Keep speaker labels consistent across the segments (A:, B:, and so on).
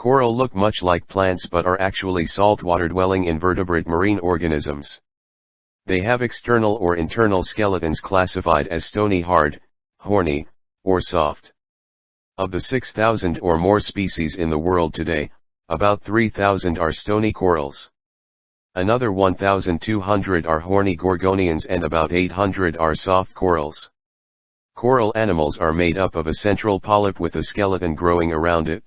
A: Coral look much like plants but are actually saltwater-dwelling invertebrate marine organisms. They have external or internal skeletons classified as stony hard, horny, or soft. Of the 6,000 or more species in the world today, about 3,000 are stony corals. Another 1,200 are horny gorgonians and about 800 are soft corals. Coral animals are made up of a central polyp with a skeleton growing around it.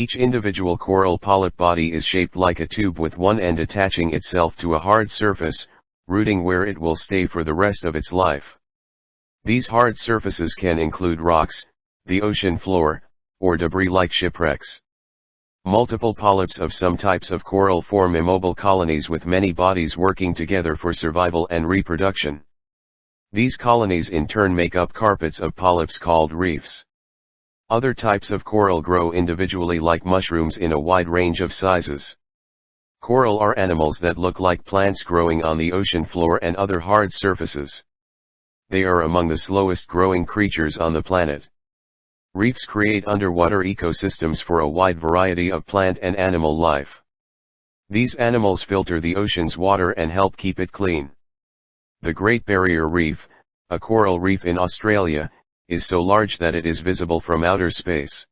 A: Each individual coral polyp body is shaped like a tube with one end attaching itself to a hard surface, rooting where it will stay for the rest of its life. These hard surfaces can include rocks, the ocean floor, or debris like shipwrecks. Multiple polyps of some types of coral form immobile colonies with many bodies working together for survival and reproduction. These colonies in turn make up carpets of polyps called reefs. Other types of coral grow individually like mushrooms in a wide range of sizes. Coral are animals that look like plants growing on the ocean floor and other hard surfaces. They are among the slowest growing creatures on the planet. Reefs create underwater ecosystems for a wide variety of plant and animal life. These animals filter the ocean's water and help keep it clean. The Great Barrier Reef, a coral reef in Australia, is so large that it is visible from outer space.